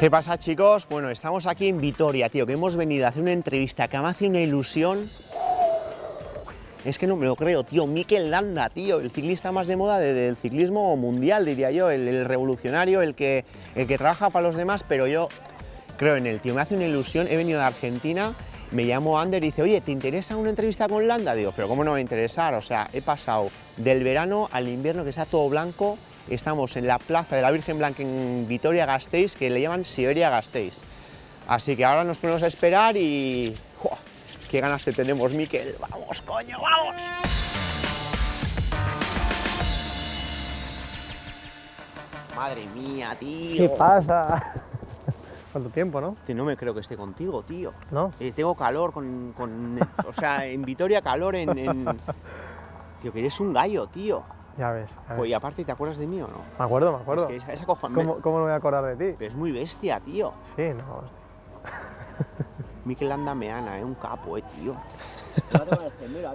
¿Qué pasa chicos? Bueno, estamos aquí en Vitoria, tío, que hemos venido a hacer una entrevista que me hace una ilusión. Es que no me lo creo, tío. Mikel Landa, tío, el ciclista más de moda de- del ciclismo mundial, diría yo, el, el revolucionario, el que, el que trabaja para los demás, pero yo creo en él, tío. Me hace una ilusión. He venido de Argentina, me llamo Ander y dice, oye, ¿te interesa una entrevista con Landa? Digo, pero ¿cómo no me va a interesar? O sea, he pasado del verano al invierno que está todo blanco. Estamos en la plaza de la Virgen Blanca en Vitoria-Gasteiz, que le llaman Siberia-Gasteiz. Así que ahora nos ponemos a esperar y... ¡Jua! ¡Qué ganas te tenemos, Miquel! ¡Vamos, coño, vamos! Madre mía, tío. ¿Qué pasa? ¿Cuánto tiempo, no? No me creo que esté contigo, tío. ¿No? Eh, tengo calor con, con- O sea, en Vitoria calor en... en- Tío, que eres un gallo, tío. Ya ves. ya ves. y aparte, ¿te acuerdas de mí o no? Me acuerdo, me acuerdo. Es que es, es acojon- ¿Cómo, ¿Cómo no me voy a acordar de ti? Pero es muy bestia, tío. Sí, no, hostia. Mikel Landa Meana, es un capo, eh, tío.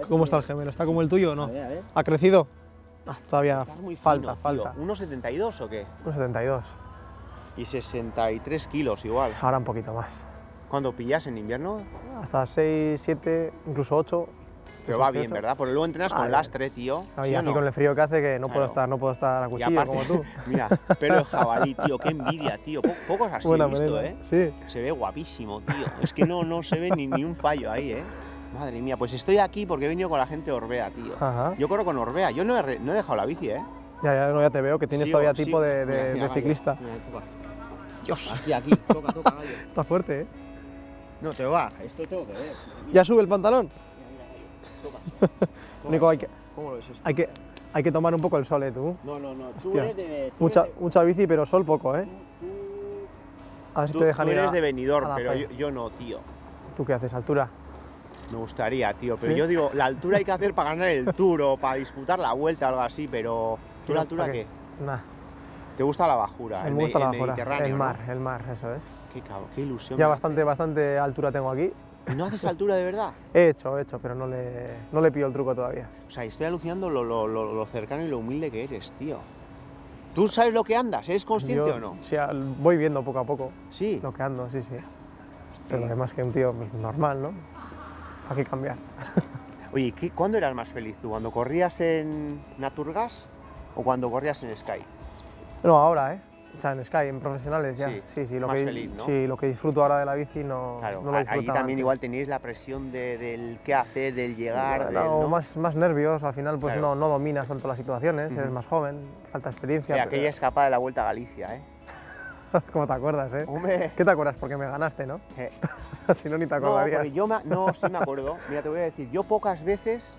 ¿Cómo está el gemelo? ¿Está como el tuyo o no? A ver, a ver. ¿Ha crecido? Ah, todavía Estás muy falta, fino, falta. ¿1,72 o qué? Un 72. Y 63 kilos igual. Ahora un poquito más. ¿Cuándo pillas en invierno? Hasta 6, 7, incluso 8. Pero va bien, ¿verdad? Porque luego entrenas con lastre, tío. y ¿sí o aquí no? con el frío que hace que no puedo estar, no puedo estar a cuchillo aparte, como tú. mira, pelo de jabalí, tío, qué envidia, tío. Po- pocos así Buena he visto. ¿eh? Sí. Se ve guapísimo, tío. Es que no, no se ve ni, ni un fallo ahí, ¿eh? Madre mía, pues estoy aquí porque he venido con la gente de Orbea, tío. Ajá. Yo corro con Orbea. Yo no he, no he dejado la bici, ¿eh? Ya, ya, no, ya te veo que tienes todavía tipo de, Mira, de- mira, de gallo. ciclista. Mira. Dios, aquí, aquí, toca, toca, gallo. Está fuerte, ¿eh? No, te va, esto tengo que ver. ¿Ya sube el pantalón? Nico, hay que, ¿Cómo lo ves esto? hay, que, hay que tomar un poco el sol, ¿eh, tú? No, no, no. Tú Hostia. eres de. tú Mucha, eres de- mucha bici, pero sol poco, ¿eh? tú- A ver si Tú, te dejan tú ir a- eres de Benidorm, pero yo, no, tío. ¿Tú qué haces? ¿Altura? Me gustaría, tío, pero ¿Sí? yo digo, la altura hay que hacer para ganar el tour o para disputar la vuelta o algo así, pero ¿tú Sí, la altura ¿Para qué? Nah, ¿Te gusta la bajura? me el gusta me- la el bajura. El ¿no? mar, el mar, eso es. Qué cabrón, qué ilusión. Ya bastante, bastante altura tengo aquí. ¿No haces altura de verdad? He hecho, he hecho, pero no le, no le pillo el truco todavía. O sea, estoy alucinando lo, lo- lo- lo cercano y lo humilde que eres, tío. ¿Tú sabes lo que andas? ¿Eres consciente Yo, o no? Sí, al- voy viendo poco a poco Sí. lo que ando, sí, sí. Pero lo demás que un tío pues, normal, ¿no? Hay que cambiar. Oye, ¿qué- ¿cuándo eras más feliz tú? ¿Cuando corrías en Naturgas o cuando corrías en Sky? No, ahora, ¿eh? O sea, en Sky, en profesionales ya. Sí, Sí, sí, lo, más que, feliz, ¿no? sí, lo que disfruto ahora de la bici no, Claro, no lo allí también antes. igual teníais la presión de- del qué hacer, del llegar, del, ¿no? más, más nervios, al final pues Claro. no, no dominas tanto las situaciones, eres más joven, falta experiencia. Oye, pero- aquella escapada de la Vuelta a Galicia, ¿eh? ¿Cómo te acuerdas, eh? Hombre, ¿Qué te acuerdas? Porque me ganaste, ¿no? eh, si no, ni te no, acordarías. porque yo me- no, sí me acuerdo. Mira, te voy a decir, yo pocas veces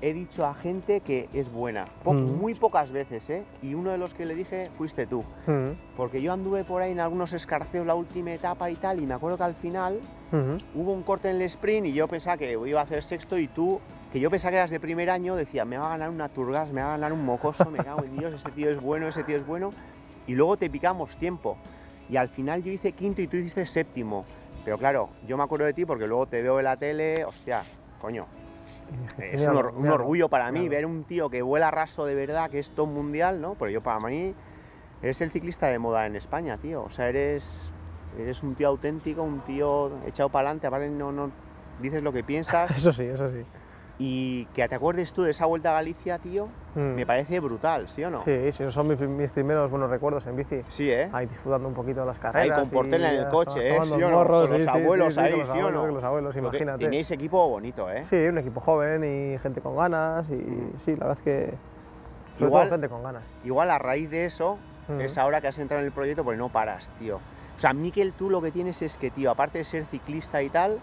he dicho a gente que es buena. Po- Mm. Muy pocas veces, ¿eh? Y uno de los que le dije fuiste tú. Mm, Porque yo anduve por ahí en algunos escarceos la última etapa y tal, y me acuerdo que al final ujú. hubo un corte en el sprint y yo pensaba que iba a hacer sexto y tú, que yo pensaba que eras de primer año, decía, me va a ganar una turgas, me va a ganar un mocoso, me cago en Dios, ese tío es bueno, ese tío es bueno. Y luego te picamos tiempo. Y al final yo hice quinto y tú hiciste séptimo. Pero claro, yo me acuerdo de ti porque luego te veo en la tele, hostia, coño, es un, or- un Míralo, orgullo para mí ver un tío que vuela raso de verdad, que es top mundial, ¿no? Pero yo para mí eres el ciclista de moda en España, tío. O sea, eres, eres un tío auténtico, un tío echado para adelante, aparte no, no dices lo que piensas Eso sí, eso sí. Y que te acuerdes tú de esa vuelta a Galicia, tío, Mm. me parece brutal, ¿sí o no? Sí, sí, son mis, mis primeros buenos recuerdos en bici. Sí, ¿eh? Ahí disfrutando un poquito las Ahí carreras. con Portela en el coche, ¿eh? ¿Sí o no? morros, Con los sí, sí, abuelos sí, ahí, con los ¿sí o no? Los abuelos, imagínate. Tenéis equipo bonito, ¿eh? Sí, un equipo joven y gente con ganas y sí, la verdad es que sobre Igual- todo gente con ganas. Igual a raíz de eso, Mm. es ahora que has entrado en el proyecto, porque no paras, tío. O sea, Miquel, tú lo que tienes es que, tío, aparte de ser ciclista y tal,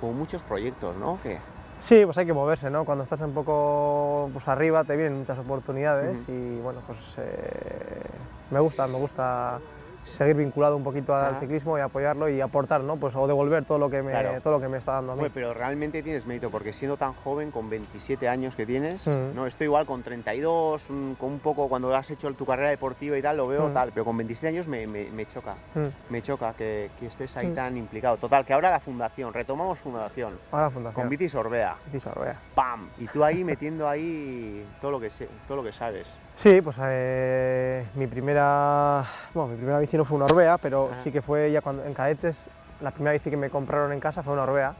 como muchos proyectos, ¿no? Que Sí, pues hay que moverse, ¿no? Cuando estás un poco pues, arriba te vienen muchas oportunidades y bueno, pues eh, me gusta, me gusta seguir vinculado un poquito al Ajá. ciclismo y apoyarlo y aportar, ¿no? Pues o devolver todo lo que me, Claro. todo lo que me está dando a mí. Pero realmente tienes mérito, porque siendo tan joven, con 27 años que tienes, Mm. ¿no? Esto igual con 32, mm, con un poco cuando has hecho tu carrera deportiva y tal, lo veo Mm. tal, pero con 27 años me, me- me choca, Mm. me choca que, que estés ahí tan implicado. Total, que ahora la fundación, retomamos fundación, Ahora fundación. con Bici Sorbea, Bici Sorbea. ¡pam! Y tú ahí metiendo ahí todo lo que, sé, todo lo que sabes. Sí, pues eh, mi primera, bueno, mi primera bici no fue una Orbea, pero sí que fue ya cuando en cadetes, la primera bici que me compraron en casa fue una Orbea.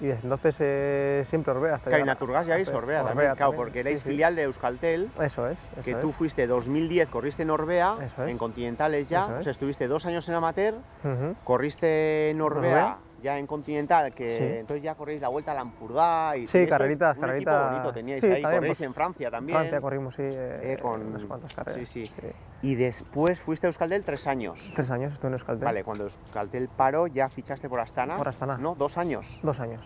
Y desde entonces eh, siempre Orbea. Hasta llegar a- Naturgas ya veis Orbea también, claro, porque erais sí, sí. filial de Euskaltel, Eso es, eso que es. tú fuiste 2010, corriste en Orbea, Eso es. en Continentales ya, Eso o es. sea, estuviste dos años en amateur, corriste en Orbea, Orbea. Ya en Continental, que Sí. entonces ya corréis la vuelta a Lampurdá y Sí, y eso, carreritas, un carreritas. equipo bonito teníais Sí, ahí, también, corréis pues, en Francia también. Francia corrimos, sí, eh, eh, con- unas cuantas carreras. sí, sí. Y después fuiste a Euskaltel tres años. Tres años estuve en Euskaltel. Vale, cuando Euskaltel paró ya fichaste por Astana. Por Astana. No, dos años. Dos años.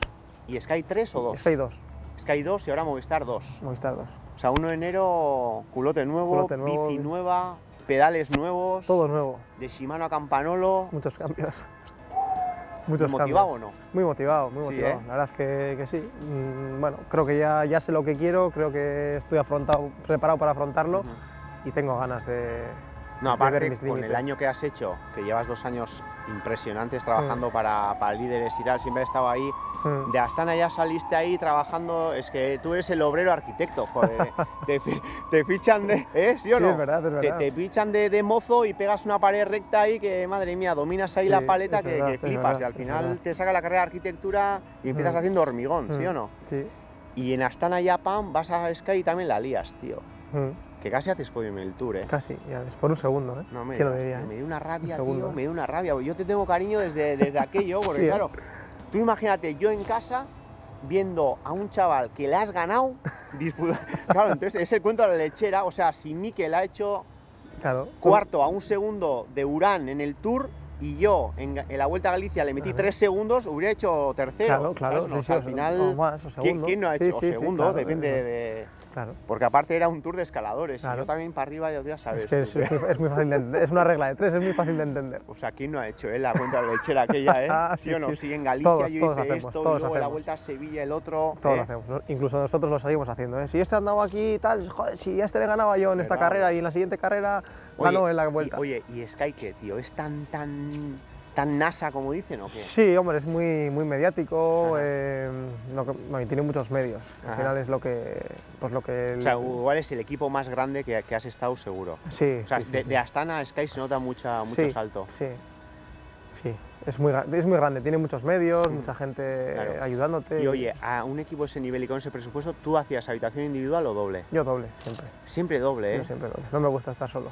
¿Y Sky 3 o 2? Sky 2, Sky 2 y ahora Movistar 2. Movistar 2. O sea, 1 de enero, culote nuevo, Culote nuevo, bici bi- nueva, pedales nuevos, Todo nuevo, de Shimano a Campanolo. muchos cambios. Muchos ¿Motivado o no? Muy motivado, muy Sí, motivado. ¿eh? La verdad es que, que sí. Mm, bueno, creo que ya, ya sé lo que quiero, creo que estoy afrontado, preparado para afrontarlo y tengo ganas de, No, ver aparte, mis con el año que has hecho, que llevas dos años impresionantes Mm. trabajando para, para líderes y tal, siempre has estado ahí. Mm. De Astana ya saliste ahí trabajando, es que tú eres el obrero arquitecto, joder. te, te fichan de. ¿Eh? ¿Sí o Sí, no? es verdad, es Te- verdad. Te, fichan de, de mozo y pegas una pared recta ahí que, madre mía, dominas ahí Sí, la paleta que, verdad, que flipas. verdad, y al final te saca la carrera de arquitectura y empiezas Mm. haciendo hormigón, ¿sí Mm. o no? Sí. Y en Astana ya, pam, vas a Sky y también la lías, tío. Que casi haces podium en el tour, ¿eh? Casi, ya es por un segundo, ¿eh? No me ¿Quién lo diría? eh? me dio una rabia, segundo, tío, ¿eh? me dio una rabia. Yo te tengo cariño desde, desde aquello, porque Sí, ¿eh? claro, tú imagínate, yo en casa viendo a un chaval que le has ganado, disputa- claro, entonces es el cuento de la lechera, o sea, si Mikel ha hecho Claro. cuarto a un segundo de Urán en el Tour y yo en, en la Vuelta a Galicia le metí tres segundos, hubiera hecho tercero. Claro, claro. No, sí, o sea, al final, o más, o ¿quién, quién no ha hecho? Sí, segundo, depende de... Claro. Porque aparte era un tour de escaladores y yo también para arriba ya. Es que tú, es, que- es muy, es muy fácil de entender. Es una regla de tres, es muy fácil de entender. O sea, ¿quién no ha hecho eh, la cuenta de lechera aquella, eh? Ah, ¿Sí, sí, o no? sí. Sí, en Galicia Todos, yo todos hice hacemos, esto todos y luego la hacemos. vuelta a Sevilla el otro. Todos ¿eh? lo hacemos. ¿no? Incluso nosotros lo seguimos haciendo. ¿eh? Si este andaba aquí y tal, joder, si a este le ganaba yo en esta carrera y en la siguiente carrera Oye, ganó en la y- vuelta. oye, ¿y Sky qué, tío? ¿Es tan, tan, tan NASA como dicen o qué? Sí, hombre, es muy, muy mediático eh, y tiene muchos medios. Al Ajá. final es lo que. Pues lo que el- O sea, igual es el equipo más grande que, que has estado seguro. sí, O sea, sí, sí, de, sí. de Astana a Sky se nota mucha, mucho Sí, salto. Sí, sí. Es muy, es muy grande, tiene muchos medios, Mm. mucha gente Claro. ayudándote. Y oye, a un equipo de ese nivel y con ese presupuesto, ¿tú hacías habitación individual o doble? Yo doble, siempre. Siempre doble, ¿eh? Yo siempre doble. No me gusta estar solo.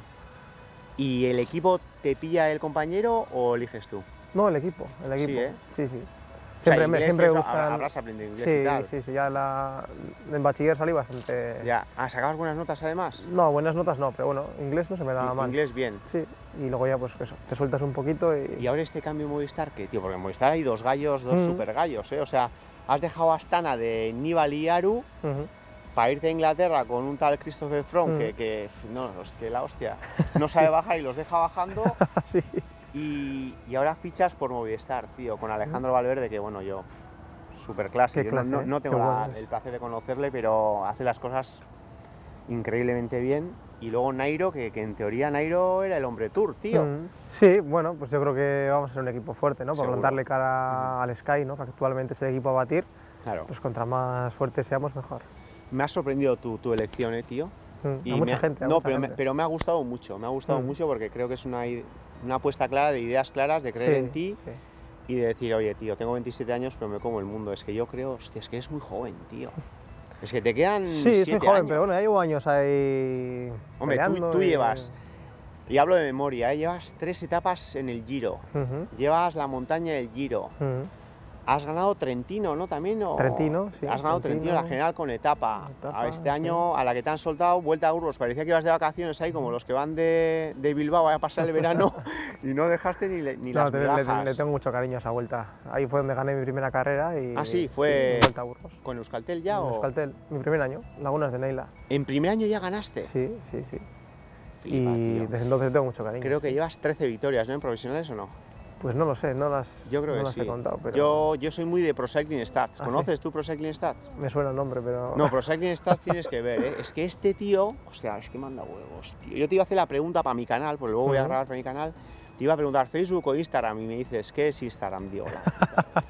¿Y el equipo te pilla el compañero o eliges tú? No, el equipo, el Sí, equipo. ¿eh? Sí, sí. O sea, Siempre, me, siempre eso, buscan. Habrás aprendido inglés sí, y tal. sí, sí, ya la, en bachiller salí bastante. Ya. Ah, ¿sacabas buenas notas además? No, buenas notas no, pero bueno, inglés no se me daba mal. Inglés bien. Sí, y luego ya pues eso, te sueltas un poquito y. Y ahora este cambio en Movistar, ¿qué, tío? Porque en Movistar hay dos gallos, dos Mm. super gallos, ¿eh? O sea, has dejado Astana de Nibali y Aru. Para irte a Inglaterra con un tal Christopher Froome Mm. que, que, no, es que la hostia, no sabe bajar y los deja bajando. sí. Y, y ahora fichas por Movistar, tío, con Alejandro Valverde, que bueno, yo, super clase. Yo no- clase, no, ¿eh? no tengo la- el placer de conocerle, pero hace las cosas increíblemente bien. Y luego Nairo, que, que en teoría Nairo era el hombre tour, tío. Mm. Sí, bueno, pues yo creo que vamos a ser un equipo fuerte, ¿no? Para plantarle cara al Sky, ¿no? Que actualmente es el equipo a batir, Claro. pues contra más fuertes seamos, mejor. Me ha sorprendido tu, tu elección, eh, tío. Mm. Y a mucha ha- gente, a no, mucha pero, Me, pero me ha gustado mucho, me ha gustado Mm. mucho porque creo que es una, una apuesta clara de ideas claras, de creer Sí, en ti sí. y de decir, oye, tío, tengo 27 años, pero me como el mundo. Es que yo creo, hostia, es que eres muy joven, tío. Es que te quedan. Sí, soy joven, años. pero bueno, ya llevo años ahí. Hombre, tú, tú y- llevas, y hablo de memoria, ¿eh? llevas tres etapas en el Giro, llevas la montaña del Giro. Has ganado Trentino, ¿no? También, o- Trentino, sí, Has ganado Trentino, la Trentino. general con etapa. Etapa, A este sí. año, a la que te han soltado, vuelta a Burgos, parecía que ibas de vacaciones ahí, como los que van de, de Bilbao a pasar el verano, y no dejaste ni, le- ni No, las le, tengo mucho cariño a esa vuelta. Ahí fue donde gané mi primera carrera y. Ah, sí, fue- Vuelta a Burgos. ¿Con Euskaltel ya En o...? Euskaltel, mi primer año, Lagunas de Neila. En primer año ya ganaste. Sí, sí, sí. Flipa, y tío. desde entonces tengo mucho cariño. Creo que llevas 13 victorias, ¿no? En profesionales o no. Pues no lo sé, no las, Yo creo no que las sí. he contado, pero yo, yo soy muy de Pro Cycling Stats. ¿Ah, sí? ¿Conoces tú Pro Cycling Stats? me suena el nombre, pero... No, Pro Cycling Stats tienes que ver, ¿eh? Es que este tío, o sea, es que manda huevos, tío. Yo te iba a hacer la pregunta para mi canal, porque luego voy a grabar para mi canal. Te iba a preguntar Facebook o Instagram y me dices, ¿qué es Instagram, Dios?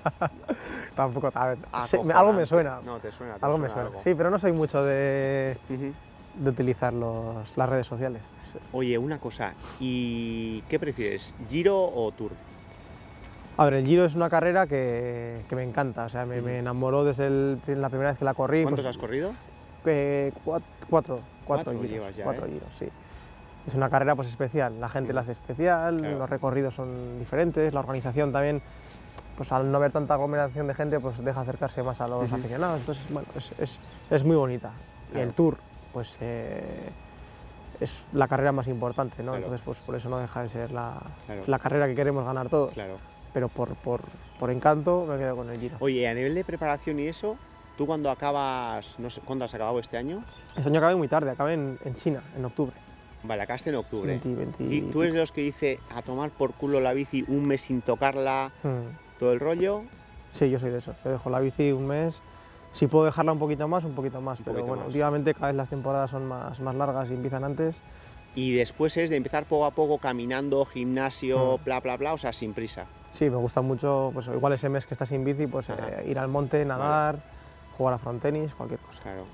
Tampoco, a ver, sí, algo me suena, No, te suena. te algo me suena. algo. Sí, pero no soy mucho de, de utilizar los- las redes sociales. Oye, una cosa, ¿y qué prefieres, Giro o Tour? A ver, el Giro es una carrera que, que me encanta, o sea, me, me enamoró desde el- la primera vez que la corrí. ¿Cuántos pues, has corrido? eh, cua- cuatro, cuatro, Cuatro giros, llevas ya, cuatro ¿eh? giros, sí. Es una carrera pues especial, la gente la hace especial, Claro. los recorridos son diferentes, la organización también, pues al no haber tanta aglomeración de gente, pues deja acercarse más a los Ujú. aficionados, entonces, bueno, es, es- es muy bonita. Y Claro. el Tour, pues eh, es la carrera más importante, ¿no? Claro. Entonces, pues por eso no deja de ser la, la carrera que queremos ganar todos. Pero por, por, por encanto me quedo con el Giro. Oye, a nivel de preparación y eso, ¿tú cuando acabas, no sé, cuándo has acabado este año? Este año acabé muy tarde, acabé en, en China, en octubre. Vale, acabaste en octubre. 20, 20 ¿Y tú eres de los que dice a tomar por culo la bici un mes sin tocarla, Hmm. todo el rollo? Sí, yo soy de esos. Yo dejo la bici un mes. Si puedo dejarla un poquito más, un poquito más. Un pero poquito bueno, más. últimamente cada vez las temporadas son más, más largas y empiezan antes. Y después es de empezar poco a poco caminando, gimnasio, Mm. bla, bla, bla, o sea, sin prisa. Sí, me gusta mucho, pues igual ese mes que estás sin bici, pues eh, ir al monte, nadar, jugar a frontenis, cualquier cosa. Claro.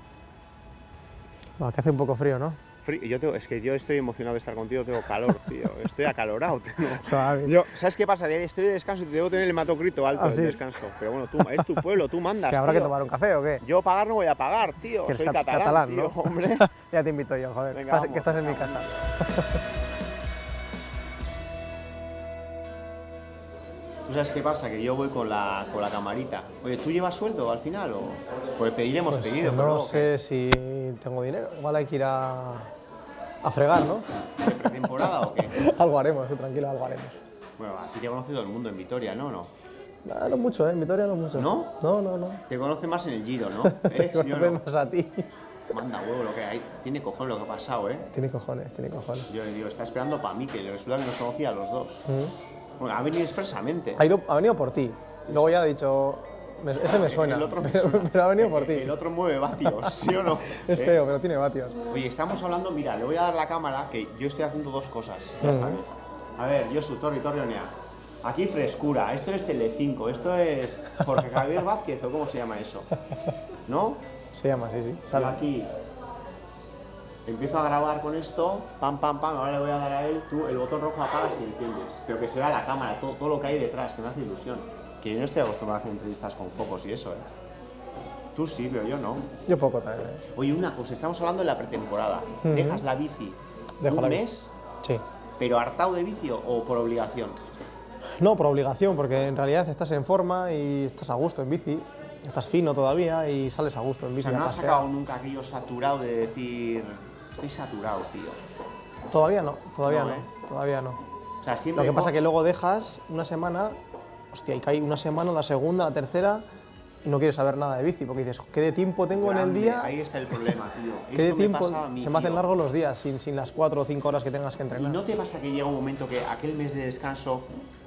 Bueno, que hace un poco frío, ¿no? Frí- Yo tengo, es que yo estoy emocionado de estar contigo, tengo calor, tío. Estoy acalorado. tío. Yo, ¿Sabes qué pasa? Estoy de descanso y te debo tener el hematocrito alto ¿Ah, sí? descanso. Pero bueno, tú, es tu pueblo, tú mandas. ¿Que habrá que tomar un café o qué? Yo pagar no voy a pagar, tío. Soy cat- catalán, catalán, tío, ¿no? hombre. Ya te invito yo, joder, que Venga, estás, vamos, que estás en mi casa. ¿Tú sabes qué pasa? Que yo voy con la, con la camarita. Oye, ¿tú llevas sueldo al final o...? Pues pediremos Pues, pedido, no sé si tengo dinero. Igual hay que ir a, a fregar, ¿no? ¿qué? ¿De pretemporada o qué? algo haremos, tú tranquilo, algo haremos. Bueno, a ti te conoce todo el mundo en Vitoria, ¿no? ¿No? Ah, no mucho, ¿eh? En Vitoria no mucho. ¿No? No, no, no. Te conoce más en el Giro, ¿no? Te ¿Eh? ¿Sí o no? más a ti. Manda huevo lo que hay. Tiene cojones lo que ha pasado, ¿eh? Tiene cojones, tiene cojones. Yo le digo, está esperando para mí, que resulta que nos conocía a los dos. Mm. Bueno, ha venido expresamente. Ha, ido, ha venido por ti. Luego ya ha dicho, me- ese me suena, El otro me pero, suena. pero ha venido por ti. El otro mueve vatios, ¿sí o no? Es ¿Eh? feo, pero tiene vatios. Oye, estamos hablando, mira, le voy a dar la cámara, que yo estoy haciendo dos cosas, ya Ujú. sabes. A ver, Josu, Torri, Torrionea. Aquí frescura, esto es Telecinco, esto es Jorge Javier Vázquez, o cómo se llama eso. ¿No? Se llama, sí, sí. Yo Sale. aquí empiezo a grabar con esto, pam, pam, pam, ahora le voy a dar a él, tú el botón rojo apagas y enciendes. Pero que se vea la cámara, todo, todo lo que hay detrás, que me hace ilusión. Que yo no estoy acostumbrado a hacer entrevistas con focos y eso, ¿eh? Tú sí, pero yo no. Yo poco también. ¿eh? Oye, una cosa, estamos hablando de la pretemporada. ¿Dejas la bici Dejo un la mes, Sí. pero hartado de bici o, o por obligación? No, por obligación, porque en realidad estás en forma y estás a gusto en bici. Estás fino todavía y sales a gusto en O bici. sea, a no has sacado nunca aquello saturado de decir, estoy saturado, tío. Todavía no, todavía No, no, ¿eh? todavía no. O sea, siempre... Lo que pasa co- que luego dejas una semana, hostia, y cae una semana, la segunda, la tercera, y no quieres saber nada de bici, porque dices, ¿qué de tiempo tengo en el día? Ahí está el problema, tío. ¿Qué de me tiempo? pasa a mí, Se me hacen largos los días sin, sin las cuatro o cinco horas que tengas que ¿Y entrenar. no te pasa que llega un momento que aquel mes de descanso,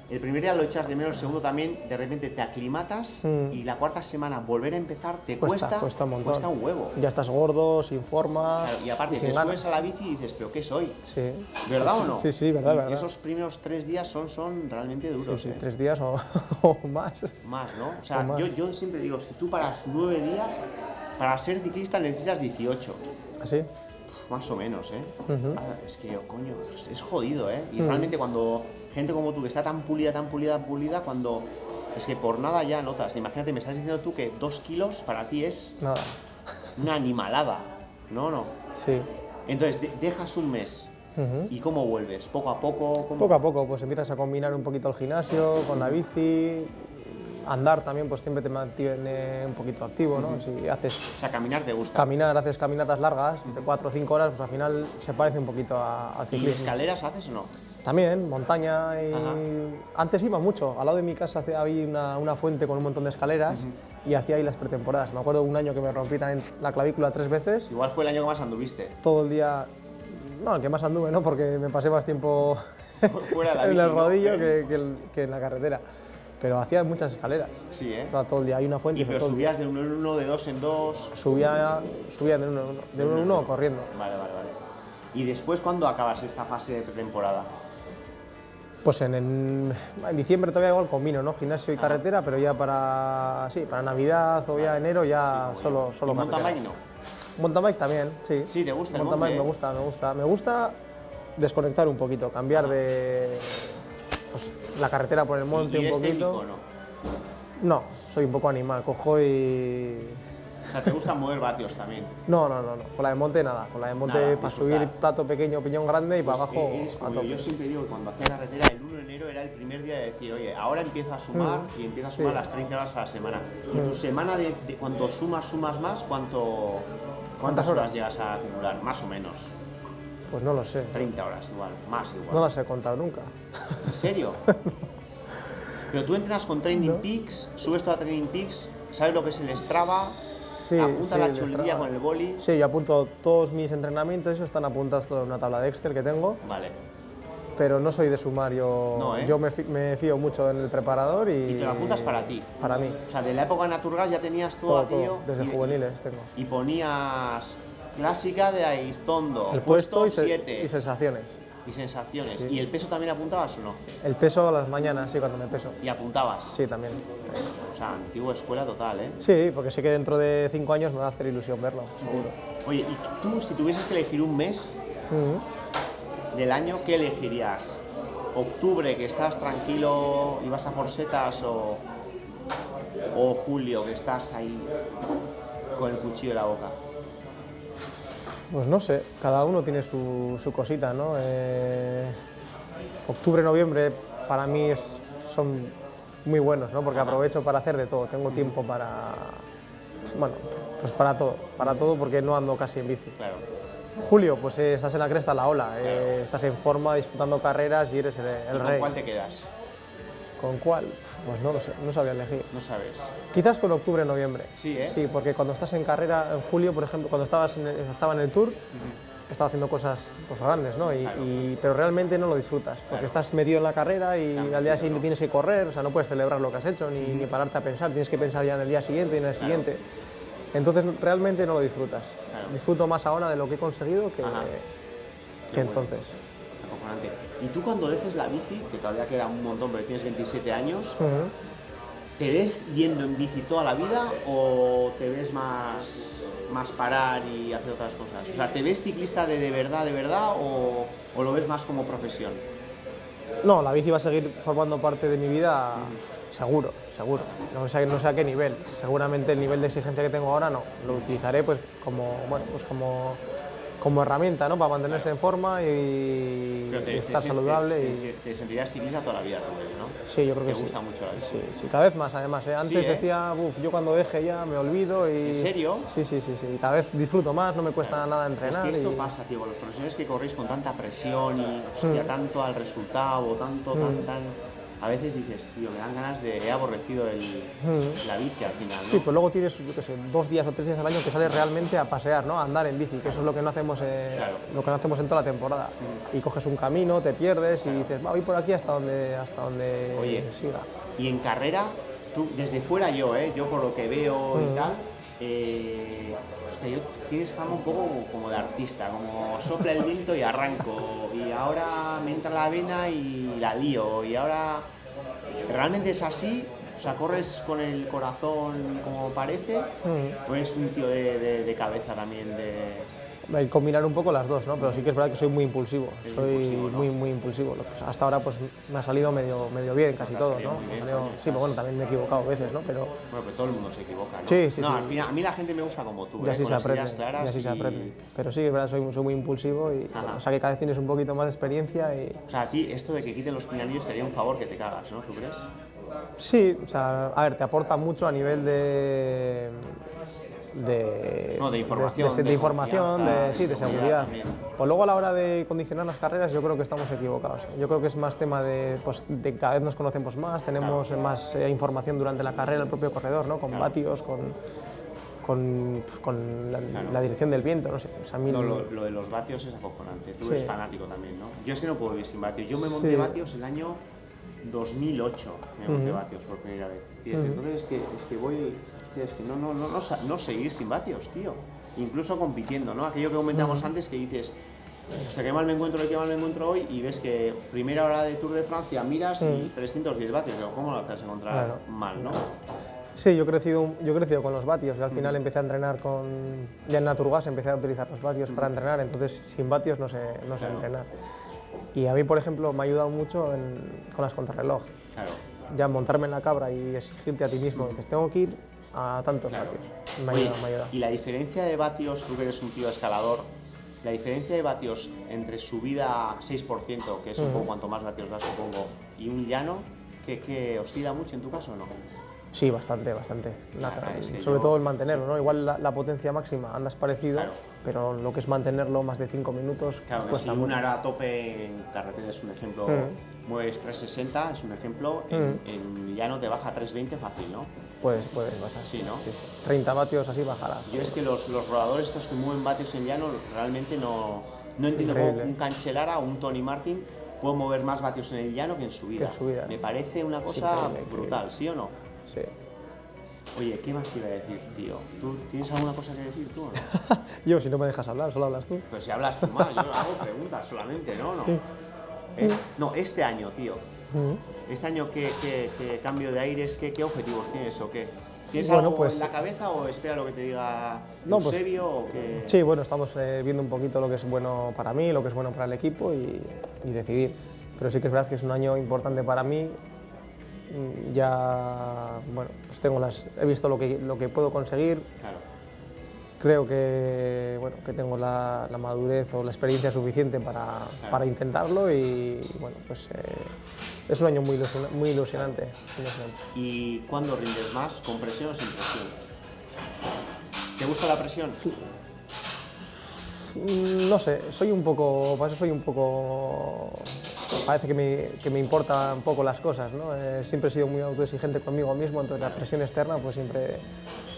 el primer día lo echas de menos, el segundo también, de repente te aclimatas Mm. y la cuarta semana volver a empezar te Cuesta, cuesta, cuesta un montón. cuesta un huevo. Ya estás gordo, sin forma, Claro, y aparte te ganas. subes a la bici y dices, ¿pero qué soy? Sí. ¿Verdad o no? Sí, sí, verdad, Y verdad. Esos primeros tres días son, son realmente Sí, duros. sí, ¿eh? tres días o, o más. Más, ¿no? O sea, O yo, yo siempre digo, si tú paras nueve días, para ser ciclista necesitas 18. ¿Así? Más o menos, ¿eh? Ah, es que, coño, es, es jodido, ¿eh? Y realmente cuando gente como tú, que está tan pulida, tan pulida, tan pulida, cuando... Es que por nada ya notas. Imagínate, me estás diciendo tú que dos kilos para ti es Nada. una animalada. No, no. Sí. Entonces, de- dejas un mes. ¿Y cómo vuelves? ¿Poco a poco? ¿Cómo? Poco a poco, pues empiezas a combinar un poquito el gimnasio con la bici, andar también, pues siempre te mantiene un poquito activo, ¿no? Si haces O sea, caminar te gusta. caminar, haces caminatas largas, de 4 o 5 horas, pues al final se parece un poquito a- al ¿Y ciclismo. escaleras haces o no? También, montaña y... Ajá. Antes iba mucho, al lado de mi casa había una, una fuente con un montón de escaleras y hacía ahí las pretemporadas. Me acuerdo un año que me rompí también la clavícula tres veces, Igual fue el año que más anduviste. todo el día... No, el que más anduve, ¿no? Porque me pasé más tiempo Fuera de la en el rodillo que, que el- que en la carretera. Pero hacía muchas escaleras. Sí, ¿eh? Estaba todo el día, hay una fuente. Y pero el día. subías de uno en uno, de dos en dos. Subía, subía de uno en uno, de uno en uno corriendo. Vale, vale, vale. ¿Y después cuándo acabas esta fase de pretemporada? Pues en, en, en diciembre todavía igual combino, ¿no? Gimnasio Ah. y carretera, pero ya para, sí, para Navidad o ya enero ya Sí, solo, solo. ¿Y mountain bike no? Mountain bike también, sí. Sí, ¿te gusta el Mountain bike eh? me gusta, me gusta. Me gusta desconectar un poquito, cambiar de pues, la carretera por el monte ¿Y un eres poquito. técnico no? No, soy un poco animal, cojo y... O sea, te gusta mover vatios también. No, no, no, no, con la de monte nada, con la de monte Nada, para disfrutar. subir plato pequeño, piñón grande y para Pues, abajo eh, eres a tope. Yo siempre digo que cuando hacía carretera, el 1 de enero era el primer día de decir, oye, ahora empieza a sumar y empieza a sumar Mm. Sí. Mm. las 30 horas a la semana. Y tu semana, de, de cuando sumas, sumas más, ¿cuánto, ¿cuántas ¿Cuántas horas horas? llegas a acumular? Más o menos. Pues no lo sé, 30 horas igual, más igual. no las he contado nunca. ¿En serio? Pero tú entras con Training Peaks, subes toda Training Peaks, ¿sabes lo que es el Strava? Sí, apunta sí, la chulilla con el boli. Sí, yo apunto todos mis entrenamientos, eso están apuntados todo en una tabla de Excel que tengo, Vale. pero no soy de sumar, yo, No, ¿eh? yo me, fío mucho en el preparador y... Y te lo apuntas para ti. Para mí, O sea, de la época de Naturgas ya tenías todo, todo, aquello. todo, desde y- juveniles tengo. Y ponías clásica de Aistondo, El puesto y, se- 7 y sensaciones. y sensaciones. Sí. ¿Y el peso también apuntabas o no? El peso a las mañanas, sí, cuando me peso. Y apuntabas. Sí, también. O sea, antigua escuela total, ¿eh? Sí, porque sé que dentro de cinco años me va a hacer ilusión verlo, seguro. Oye, y tú, si tuvieses que elegir un mes del año, ¿qué elegirías? ¿Octubre, que estás tranquilo y vas a por setas? O, o julio, que estás ahí con el cuchillo en la boca? Pues no sé, cada uno tiene su, su cosita, ¿no? Eh, octubre, noviembre para mí es- son muy buenos, ¿no? Porque aprovecho para hacer de todo, tengo tiempo para, bueno, pues para todo, para todo porque no ando casi en bici. Claro. Julio, pues eh, estás en la cresta la ola, eh, estás en forma, disputando carreras y eres el, el ¿Y ¿Con rey. cuál te quedas? ¿Con cuál? Pues no lo sé, no sabía elegir. No sabes. Quizás con octubre, noviembre. Sí, ¿eh? Sí, porque cuando estás en carrera, en julio, por ejemplo, cuando estabas en el- estaba en el tour, estaba haciendo cosas pues, grandes, ¿no? Y, Claro. y- pero realmente no lo disfrutas, porque Claro. estás metido en la carrera y al día siguiente tienes que correr, o sea, no puedes celebrar lo que has hecho ni, ni pararte a pensar, tienes que pensar ya en el día siguiente y en el siguiente. Entonces realmente no lo disfrutas. Claro. Disfruto más ahora de lo que he conseguido que, que bueno. entonces. Acojonante. Y tú cuando dejes la bici, que todavía queda un montón, porque tienes 27 años. ¿te ves yendo en bici toda la vida o te ves más, más parar y hacer otras cosas? O sea, ¿te ves ciclista de, de verdad, de verdad o, o lo ves más como profesión? No, la bici va a seguir formando parte de mi vida, seguro, seguro. No sé, no sé a qué nivel. Seguramente el nivel de exigencia que tengo ahora no. Lo utilizaré pues como, bueno, pues como, como herramienta, ¿no? Para mantenerse en forma y, estar te- saludable. te, y... te ciclista toda la vida también, ¿no? Sí, yo creo Te que sí. gusta mucho la bici. Sí, sí, cada vez más además. ¿eh? Antes ¿eh? decía, "Buf, yo cuando deje ya me olvido y... ¿En serio? Sí, sí, sí, sí. Cada vez disfruto más, no me cuesta nada Es entrenar. que esto y- pasa, tío, con los profesionales que corréis con tanta presión y hostia, Mm. tanto al resultado, tanto, tan, tan. A veces dices, tío, me dan ganas de. He aborrecido el, Mm. la bici al final, ¿no? Sí, pues luego tienes, yo qué sé, dos días o tres días al año que sales realmente a pasear, ¿no? A andar en bici, que eso es lo que no hacemos, eh, Claro. lo que no hacemos en toda la temporada. Y coges un camino, te pierdes y dices, va, voy por aquí hasta donde, hasta donde Oye. siga. Y en carrera, tú, desde fuera yo, ¿eh? yo por lo que veo y Mm. tal, eh, hostia, yo- tienes fama un poco como, como de artista, como sopla el viento y arranco, y ahora me entra la vena y la lío, y ahora realmente es así, o sea, corres con el corazón como parece, Mm. o eres un tío de, de- de cabeza también, de... Combinar un poco las dos, ¿no? Pero sí que es verdad que soy muy impulsivo, Es soy impulsivo, ¿no? muy, muy impulsivo. Pues hasta ahora pues me ha salido medio, medio bien casi todo, ¿no? bien, salido- sí, pero bueno, también me he equivocado a veces, ¿no? Pero Bueno, pero todo el mundo se equivoca, ¿no? Sí, sí, no, sí. al final, a mí la gente me gusta como tú, ya ¿eh? con se las aprende, ideas claras ya se y- aprende. Pero sí, es verdad, soy, soy muy impulsivo y bueno, o sea que cada vez tienes un poquito más de experiencia y O sea, a ti esto de que quiten los pinganillos te haría un favor que te cagas, ¿no? ¿Tú crees? Sí, o sea, a ver, te aporta mucho a nivel de. De, No, de información, de, de de información, confianza, de, de sí, de seguridad. Pues luego a la hora de condicionar las carreras, yo creo que estamos equivocados. Yo creo que es más tema de, pues, de cada vez nos conocemos más, tenemos más eh, información durante la carrera, el propio corredor, ¿no? con Claro. vatios, con, con, con la, Claro. la dirección del viento, no sé. O sea, a mí No, lo, lo de los vatios es acojonante. Tú eres fanático también, ¿no? Yo es que no puedo vivir sin vatios. Yo me monté Sí. vatios el año 2008, me monté vatios por primera vez. Y desde entonces es que, es que voy, es que no, no, no, no, no seguir sin vatios, tío. Incluso compitiendo, ¿no? Aquello que comentamos antes que dices, hostia, qué mal me encuentro hoy, qué mal me encuentro hoy, y ves que primera hora de Tour de Francia miras y 310 vatios. Digo, ¿cómo lo te vas a encontrar Claro. mal, no? Sí, yo he crecido, yo he crecido con los vatios y al final empecé a entrenar con... Ya en Naturgas empecé a utilizar los vatios para entrenar, entonces sin vatios no sé, no sé entrenar. Y a mí, por ejemplo, me ha ayudado mucho en- con las contrarreloj. Claro. Ya montarme en la cabra y exigirte a ti mismo, dices, tengo que ir a tantos Claro. vatios. Me Oye, me. Y la diferencia de vatios, tú que eres un tío escalador, la diferencia de vatios entre subida 6%, que es un poco cuanto más vatios da, supongo, y un llano, que, que oscila mucho en tu caso o no? Sí, bastante, bastante. La- sobre yo- todo el mantenerlo, ¿no? Igual la, la potencia máxima andas parecido, Claro. pero lo que es mantenerlo más de 5 minutos Claro, que si cuesta un mucho. ara a tope en carretera es un ejemplo, Mm. mueves 360, es un ejemplo, en, en llano te baja 320 fácil, ¿no? Puedes, puedes pasar. Sí, ¿no? 30 vatios así bajará. Yo es que los, los rodadores estos que mueven vatios en llano realmente no, no entiendo cómo un Cancellara o un Tony Martin puede mover más vatios en el llano que en subida. Que subida. Me parece una cosa brutal, ¿sí o no? Sí. Oye, ¿qué más te iba a decir, tío? ¿Tú tienes alguna cosa que decir tú o no? Yo, si no me dejas hablar, solo hablas tú. Pues si hablas tú más, yo hago preguntas solamente, ¿no? No, ¿Eh? no este año, tío. Este año, ¿qué, qué- qué cambio de aires, qué, qué objetivos tienes o qué? ¿Tienes Bueno, algo pues- en la cabeza o espera lo que te diga No, pues- Eusebio o qué? Sí, bueno, estamos eh, viendo un poquito lo que es bueno para mí, lo que es bueno para el equipo y, y decidir. Pero sí que es verdad que es un año importante para mí. Ya, bueno, pues tengo las, he visto lo que, lo que puedo conseguir. Claro. Creo que, bueno, que tengo la, la madurez o la experiencia suficiente para, para intentarlo y, bueno, pues eh, es un año muy, ilusiona- muy ilusionante. ilusionante. ¿Y cuándo rindes más? ¿Con presión o sin presión? ¿Te gusta la presión? Mm, No sé, soy un poco, para eso soy un poco, parece que me, que me importan poco las cosas, ¿no? Eh, siempre he sido muy autoexigente conmigo mismo, entonces la presión externa pues siempre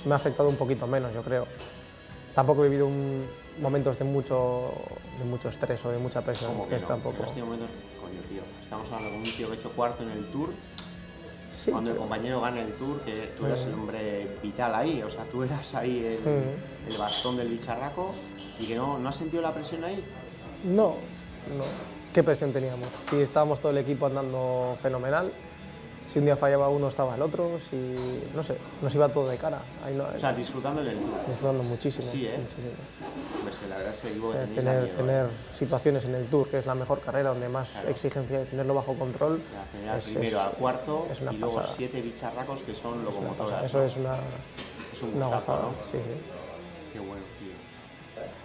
me ha afectado un poquito menos, yo creo. Tampoco he vivido un- momentos de mucho, de mucho estrés o de mucha presión, Como que no. tampoco. En este momento, coño, tío. Estamos hablando con un tío que ha hecho cuarto en el Tour. Sí, Cuando el compañero gana el Tour, que tú eras el hombre vital ahí, o sea, tú eras ahí el, el bastón del bicharraco y que no, ¿no has sentido la presión ahí? no, no. ¿Qué presión teníamos? Si estábamos todo el equipo andando fenomenal, si un día fallaba uno estaba el otro, si, no sé, nos iba todo de cara. Ahí no, O sea, disfrutando el Tour. disfrutando muchísimo. Sí, ¿eh? muchísimo. Pues que la verdad es que digo que Eh, tener, miedo, ¿eh? tener situaciones en el Tour, que es la mejor carrera, donde más Claro. exigencia de tenerlo bajo control. La es- primero es- al cuarto es una y luego pasada. siete bicharracos que son locomotoras. Eso es una, Es un una gustazo, gozada. ¿no? Sí, sí. Qué bueno.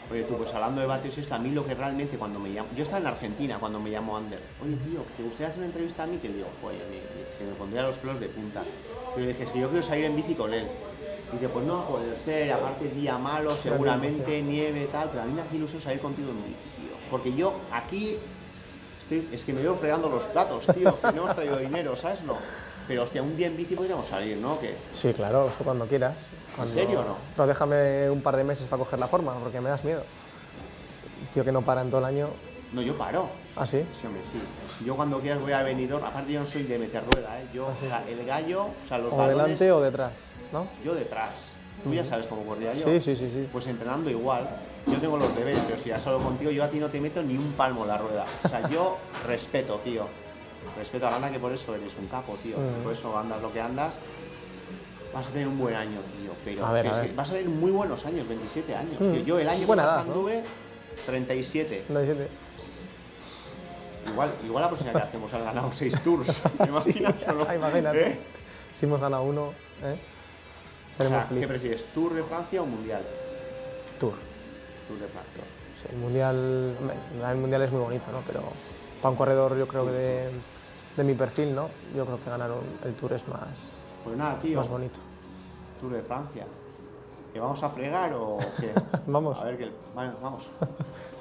Oye, tú, pues hablando de vatios y esto, a mí lo que realmente cuando me llamo... Yo estaba en Argentina cuando me llamó Ander. Oye, tío, ¿te gustaría hacer una entrevista a mí? Que le digo, me- se me pondría los pelos de punta. Pero le dije, es que yo quiero salir en bici con él. Y dice, pues no va a poder ser, aparte día malo, seguramente, nieve, tal, pero a mí me hace ilusión salir contigo en bici, tío. Porque yo aquí estoy, es que me veo fregando los platos, tío, que no hemos traído dinero, ¿sabes? No. Pero hostia, un día en bici podríamos salir, ¿no? Que Sí, claro, eso cuando quieras. Cuando- serio o no? No, déjame un par de meses para coger la forma, porque me das miedo. Tío que no para en todo el año. no, yo paro. ¿Ah, sí? Sí, hombre, sí. Yo cuando quieras voy a Benidorm, aparte yo no soy de meter rueda, ¿eh? Yo, o sea, el gallo, o sea, los O balones, delante o detrás, ¿no? yo detrás. Tú ya sabes cómo corría yo. Sí, sí, sí, sí. Pues entrenando igual. Yo tengo los deberes, pero si ya solo contigo, yo a ti no te meto ni un palmo en la rueda. O sea, yo respeto, tío. Respeto a Lana, que por eso eres un capo, tío. Mm. Por eso andas lo que andas. Vas a tener un buen año, tío. Pero A ver, pero a es ver. que vas a tener muy buenos años, 27 años. Mm. tío. Yo el año que Buena más edad, ¿no? anduve, 37. No, siete. Igual, igual la próxima que hacemos han ganado 6 tours. ¿Te imaginas no? Imagínate. ¿Eh? Si hemos ganado uno, ¿eh? O seremos sea, ¿qué felices. prefieres, Tour de Francia o Mundial? Tour. Tour de Francia. Sí, el mundial, el mundial es muy bonito, ¿no? Pero para un corredor, yo creo que de, de mi perfil, ¿no? Yo creo que ganar un- el Tour es más, Pues nada, tío. más bonito. Tour de Francia. ¿Que vamos a fregar o qué? Vamos. A ver, que, vale, vamos.